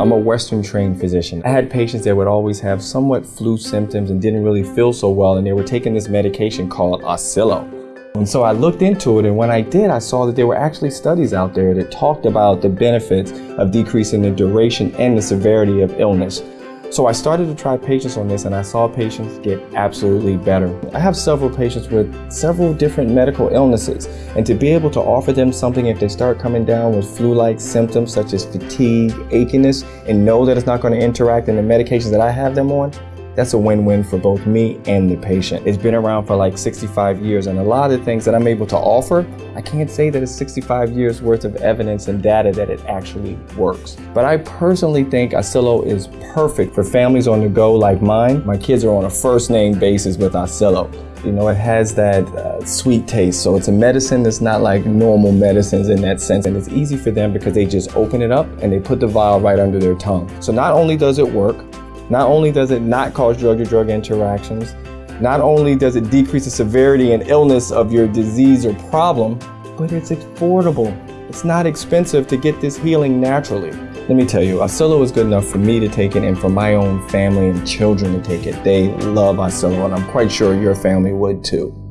I'm a Western trained physician. I had patients that would always have somewhat flu symptoms and didn't really feel so well, and they were taking this medication called Oscillo. And so I looked into it, and when I did, I saw that there were actually studies out there that talked about the benefits of decreasing the duration and the severity of illness. So I started to try patients on this and I saw patients get absolutely better. I have several patients with several different medical illnesses and to be able to offer them something if they start coming down with flu-like symptoms such as fatigue, achiness, and know that it's not going to interact in the medications that I have them on, that's a win-win for both me and the patient. It's been around for like 65 years and a lot of the things that I'm able to offer, I can't say that it's 65 years worth of evidence and data that it actually works. But I personally think Oscillo is perfect for families on the go like mine. My kids are on a first name basis with Oscillo. You know, it has that uh, sweet taste. So it's a medicine that's not like normal medicines in that sense. And it's easy for them because they just open it up and they put the vial right under their tongue. So not only does it work, not only does it not cause drug-to-drug interactions, not only does it decrease the severity and illness of your disease or problem, but it's affordable. It's not expensive to get this healing naturally. Let me tell you, Oscillo is good enough for me to take it and for my own family and children to take it. They love Oscillo and I'm quite sure your family would too.